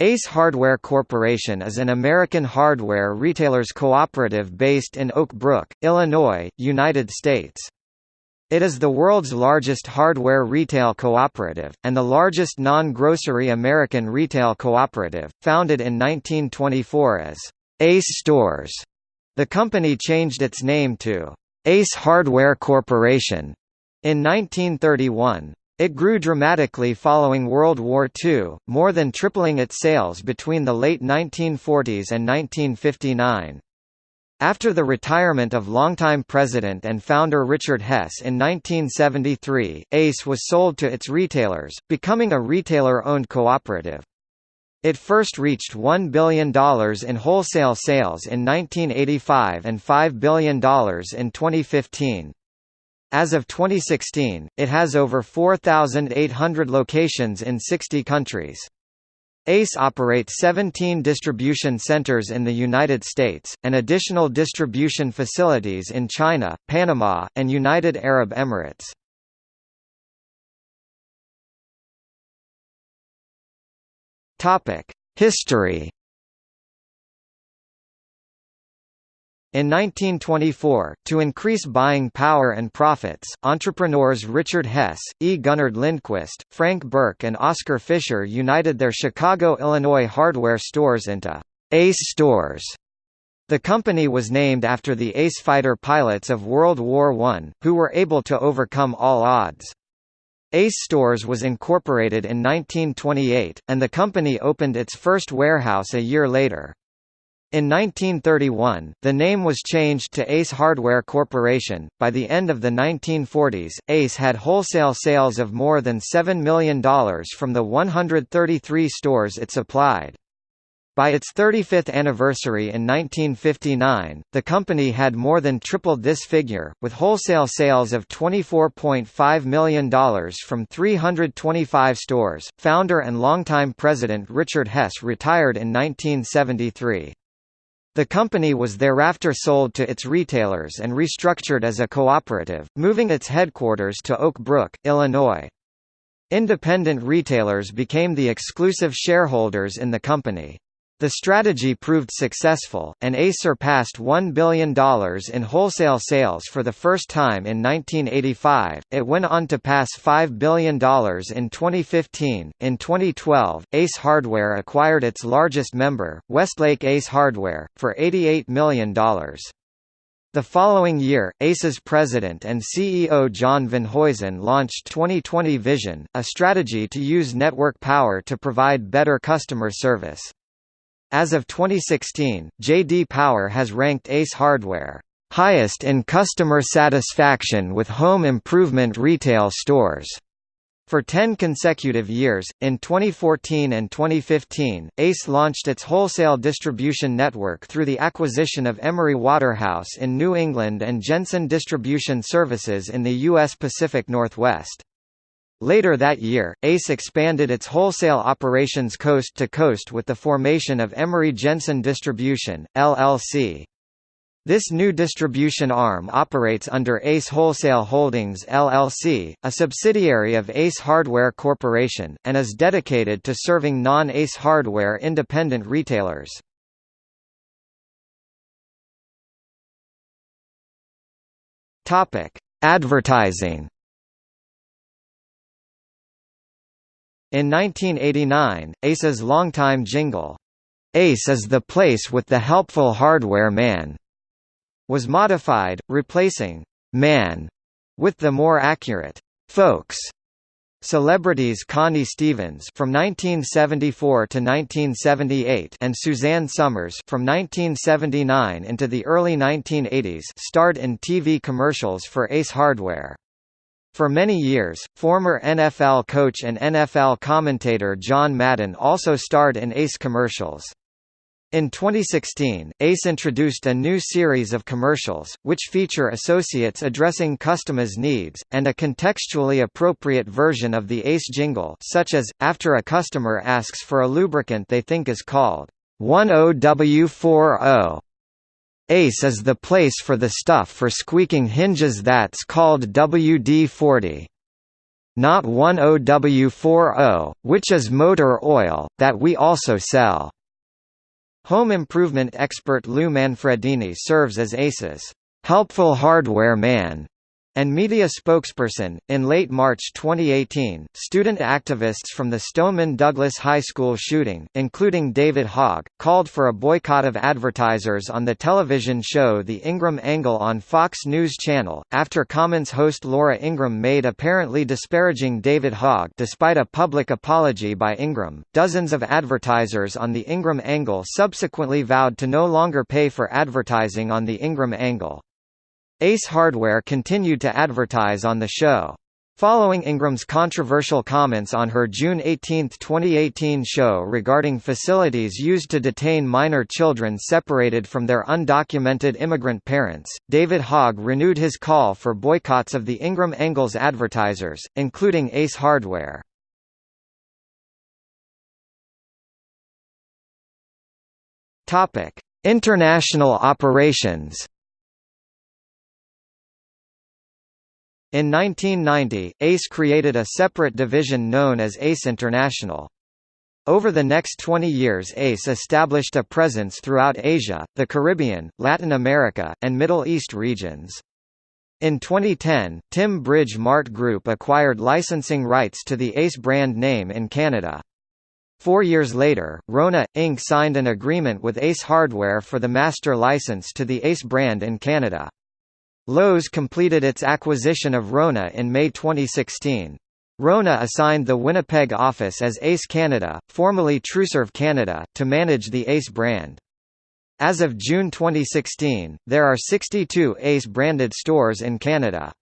Ace Hardware Corporation is an American hardware retailers cooperative based in Oak Brook, Illinois, United States. It is the world's largest hardware retail cooperative, and the largest non-grocery American retail cooperative, founded in 1924 as Ace Stores. The company changed its name to Ace Hardware Corporation in 1931. It grew dramatically following World War II, more than tripling its sales between the late 1940s and 1959. After the retirement of longtime president and founder Richard Hess in 1973, ACE was sold to its retailers, becoming a retailer-owned cooperative. It first reached $1 billion in wholesale sales in 1985 and $5 billion in 2015. As of 2016, it has over 4,800 locations in 60 countries. ACE operates 17 distribution centers in the United States, and additional distribution facilities in China, Panama, and United Arab Emirates. History In 1924, to increase buying power and profits, entrepreneurs Richard Hess, E. Gunnar Lindquist, Frank Burke and Oscar Fisher united their Chicago, Illinois hardware stores into Ace Stores. The company was named after the Ace fighter pilots of World War I, who were able to overcome all odds. Ace Stores was incorporated in 1928, and the company opened its first warehouse a year later. In 1931, the name was changed to Ace Hardware Corporation. By the end of the 1940s, Ace had wholesale sales of more than $7 million from the 133 stores it supplied. By its 35th anniversary in 1959, the company had more than tripled this figure, with wholesale sales of $24.5 million from 325 stores. Founder and longtime president Richard Hess retired in 1973. The company was thereafter sold to its retailers and restructured as a cooperative, moving its headquarters to Oak Brook, Illinois. Independent retailers became the exclusive shareholders in the company. The strategy proved successful, and ACE surpassed $1 billion in wholesale sales for the first time in 1985. It went on to pass $5 billion in 2015. In 2012, Ace Hardware acquired its largest member, Westlake Ace Hardware, for $88 million. The following year, ACE's president and CEO John Venhuizen launched 2020 Vision, a strategy to use network power to provide better customer service. As of 2016, J.D. Power has ranked Ace Hardware highest in customer satisfaction with home improvement retail stores. For 10 consecutive years, in 2014 and 2015, ACE launched its wholesale distribution network through the acquisition of Emery Waterhouse in New England and Jensen Distribution Services in the U.S. Pacific Northwest. Later that year, ACE expanded its wholesale operations coast to coast with the formation of Emery Jensen Distribution, LLC. This new distribution arm operates under Ace Wholesale Holdings LLC, a subsidiary of Ace Hardware Corporation, and is dedicated to serving non-Ace hardware independent retailers. Advertising In 1989, Ace's longtime jingle, "'Ace is the place with the helpful hardware man' was modified, replacing "'man' with the more accurate "'folks' Celebrities Connie Stevens from 1974 to 1978 and Suzanne Somers from 1979 into the early 1980s starred in TV commercials for Ace Hardware. For many years, former NFL coach and NFL commentator John Madden also starred in Ace commercials. In 2016, ACE introduced a new series of commercials, which feature associates addressing customers' needs, and a contextually appropriate version of the ACE jingle such as, after a customer asks for a lubricant they think is called 10W40, ACE is the place for the stuff for squeaking hinges that's called WD-40. not 10W40, which is motor oil, that we also sell. Home improvement expert Lou Manfredini serves as ACE's helpful hardware man and media spokesperson. In late March 2018, student activists from the Stoneman Douglas High School shooting, including David Hogg, called for a boycott of advertisers on the television show The Ingraham Angle on Fox News Channel, after Commons host Laura Ingraham made apparently disparaging David Hogg despite a public apology by Ingraham. Dozens of advertisers on The Ingraham Angle subsequently vowed to no longer pay for advertising on The Ingraham Angle. Ace Hardware continued to advertise on the show. Following Ingraham's controversial comments on her June 18, 2018 show regarding facilities used to detain minor children separated from their undocumented immigrant parents, David Hogg renewed his call for boycotts of the Ingraham Angle's advertisers, including Ace Hardware. International operations In 1990, ACE created a separate division known as ACE International. Over the next 20 years ACE established a presence throughout Asia, the Caribbean, Latin America, and Middle East regions. In 2010, TIM-BR MART Group acquired licensing rights to the ACE brand name in Canada. Four years later, Rona, Inc. signed an agreement with Ace Hardware for the master license to the Ace brand in Canada. Lowe's completed its acquisition of Rona in May 2016. Rona assigned the Winnipeg office as Ace Canada, formerly TruServ Canada, to manage the Ace brand. As of June 2016, there are 62 Ace-branded stores in Canada.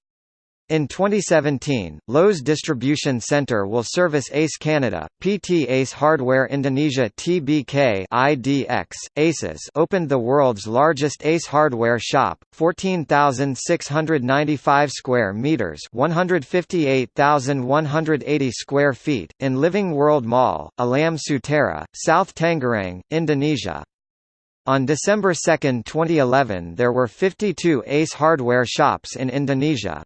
In 2017, Lowe's Distribution Center will service ACE Canada, PT Ace Hardware Indonesia TBK IDX. ACES opened the world's largest Ace hardware shop, 14,695 square meters, 158,180 square feet, in Living World Mall, Alam Sutera, South Tangerang, Indonesia. On December 2, 2011 there were 52 ACE hardware shops in Indonesia.